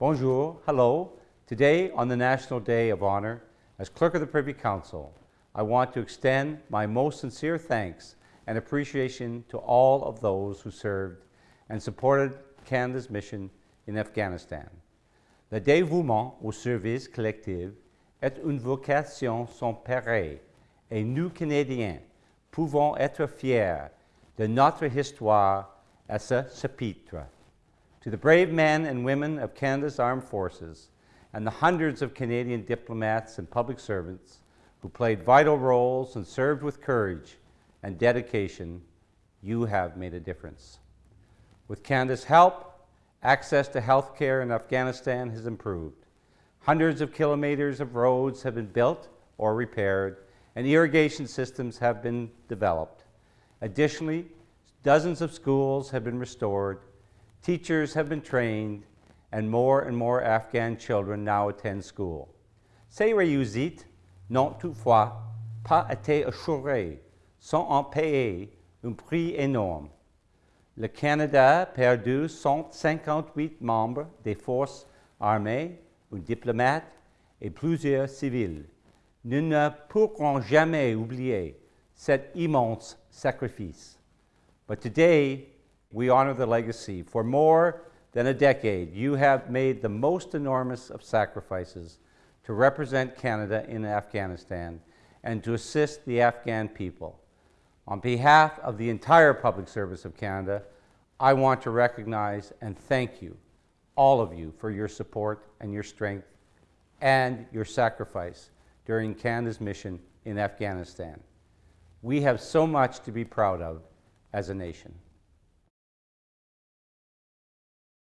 Bonjour, hello. Today, on the National Day of Honor, as Clerk of the Privy Council, I want to extend my most sincere thanks and appreciation to all of those who served and supported Canada's mission in Afghanistan. Le dévouement au service collectif est une vocation sans pareil et nous, Canadiens, pouvons être fiers de notre histoire à ce chapitre. To the brave men and women of Canada's armed forces and the hundreds of Canadian diplomats and public servants who played vital roles and served with courage and dedication, you have made a difference. With Canada's help, access to health care in Afghanistan has improved. Hundreds of kilometers of roads have been built or repaired, and irrigation systems have been developed. Additionally, dozens of schools have been restored, teachers have been trained, and more and more Afghan children now attend school. Ces réussites n'ont toutefois pas été assurées sans en payer un prix énorme. Le Canada a perdu 158 membres des forces armées, un diplomate et plusieurs civils. Nous ne pourrons jamais oublier cet immense sacrifice. But today, we honor the legacy. For more than a decade, you have made the most enormous of sacrifices to represent Canada in Afghanistan and to assist the Afghan people. On behalf of the entire public service of Canada, I want to recognize and thank you, all of you, for your support and your strength and your sacrifice during Canada's mission in Afghanistan. We have so much to be proud of as a nation.